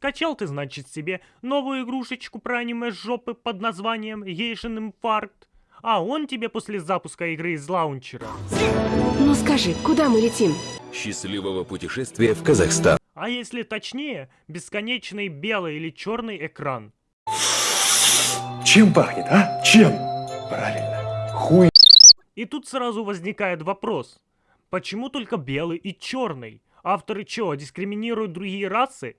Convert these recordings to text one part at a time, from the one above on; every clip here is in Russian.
Скачал ты, значит, себе новую игрушечку про аниме жопы под названием Гейшин Инфаркт. А он тебе после запуска игры из лаунчера. Ну скажи, куда мы летим? Счастливого путешествия в Казахстан. А если точнее, бесконечный белый или черный экран. Чем пахнет, а? Чем? Правильно. Хуй. И тут сразу возникает вопрос. Почему только белый и черный? Авторы чё, дискриминируют другие расы?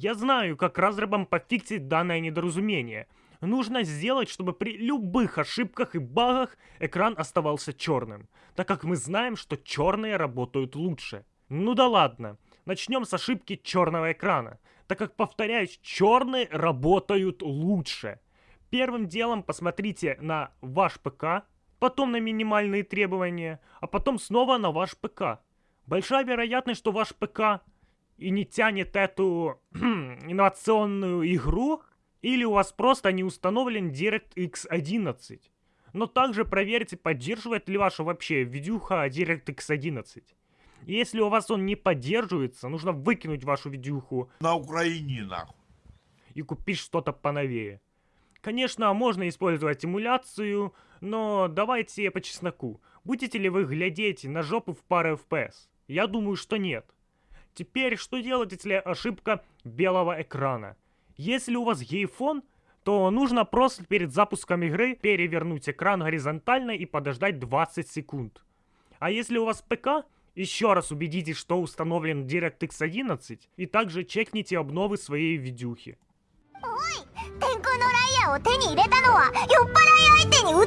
Я знаю, как разрабам пофиксить данное недоразумение. Нужно сделать, чтобы при любых ошибках и багах экран оставался черным, так как мы знаем, что черные работают лучше. Ну да ладно, начнем с ошибки черного экрана, так как, повторяюсь, черные работают лучше. Первым делом посмотрите на ваш ПК, потом на минимальные требования, а потом снова на ваш ПК. Большая вероятность, что ваш ПК и не тянет эту инновационную игру, или у вас просто не установлен DirectX 11. Но также проверьте, поддерживает ли ваша вообще видюха DirectX 11. Если у вас он не поддерживается, нужно выкинуть вашу видюху На Украине, нахуй. и купить что-то поновее. Конечно, можно использовать эмуляцию, но давайте по чесноку. Будете ли вы глядеть на жопу в пару FPS? Я думаю, что нет. Теперь, что делать, если ошибка белого экрана? Если у вас гейфон, то нужно просто перед запуском игры перевернуть экран горизонтально и подождать 20 секунд. А если у вас ПК, еще раз убедитесь, что установлен DirectX 11 и также чекните обновы своей видюхи. 天